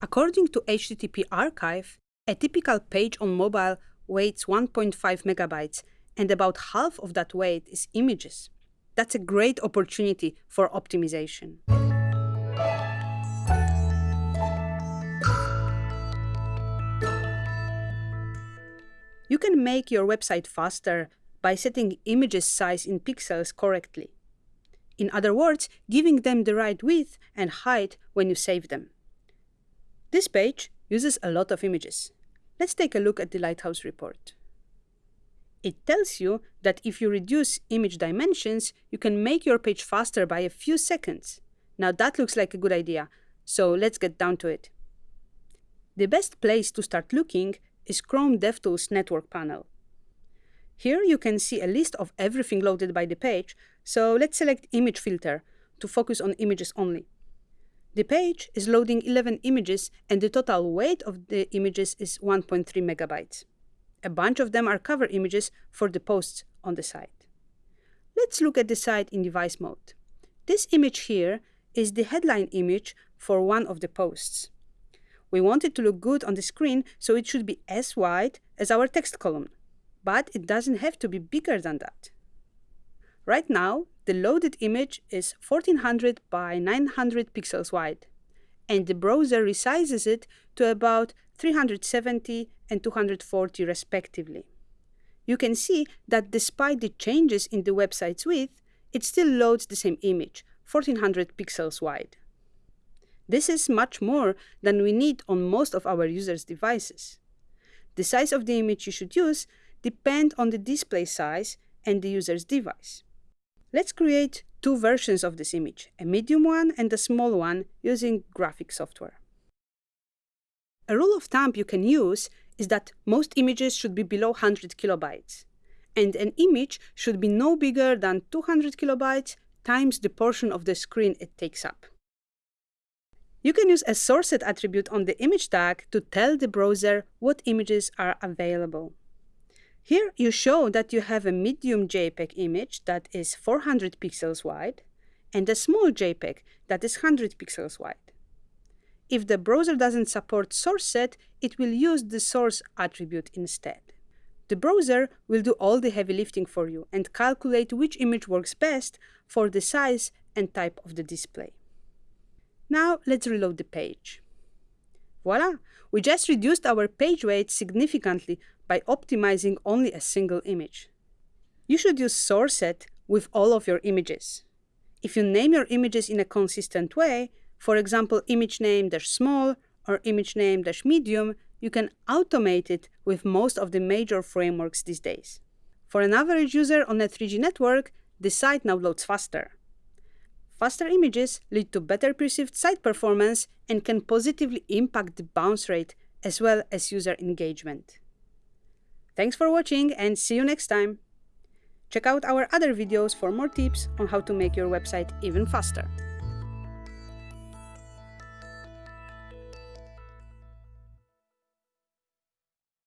According to HTTP Archive, a typical page on mobile weighs 1.5 megabytes, and about half of that weight is images. That's a great opportunity for optimization. You can make your website faster by setting images size in pixels correctly. In other words, giving them the right width and height when you save them. This page uses a lot of images. Let's take a look at the Lighthouse report. It tells you that if you reduce image dimensions, you can make your page faster by a few seconds. Now that looks like a good idea, so let's get down to it. The best place to start looking is Chrome DevTools network panel. Here you can see a list of everything loaded by the page, so let's select Image Filter to focus on images only. The page is loading 11 images and the total weight of the images is 1.3 megabytes. A bunch of them are cover images for the posts on the site. Let's look at the site in device mode. This image here is the headline image for one of the posts. We want it to look good on the screen, so it should be as wide as our text column, but it doesn't have to be bigger than that. Right now, the loaded image is 1400 by 900 pixels wide, and the browser resizes it to about 370 and 240 respectively. You can see that despite the changes in the website's width, it still loads the same image, 1400 pixels wide. This is much more than we need on most of our users' devices. The size of the image you should use depends on the display size and the user's device. Let's create two versions of this image, a medium one and a small one, using graphic software. A rule of thumb you can use is that most images should be below 100 kilobytes, and an image should be no bigger than 200 kilobytes times the portion of the screen it takes up. You can use a source set attribute on the image tag to tell the browser what images are available. Here you show that you have a medium JPEG image that is 400 pixels wide and a small JPEG that is 100 pixels wide. If the browser doesn't support source set, it will use the source attribute instead. The browser will do all the heavy lifting for you and calculate which image works best for the size and type of the display. Now let's reload the page. Voila! We just reduced our page weight significantly by optimizing only a single image. You should use source set with all of your images. If you name your images in a consistent way, for example, image name dash small or image name dash medium, you can automate it with most of the major frameworks these days. For an average user on a 3G network, the site now loads faster. Faster images lead to better perceived site performance and can positively impact the bounce rate as well as user engagement. Thanks for watching and see you next time! Check out our other videos for more tips on how to make your website even faster.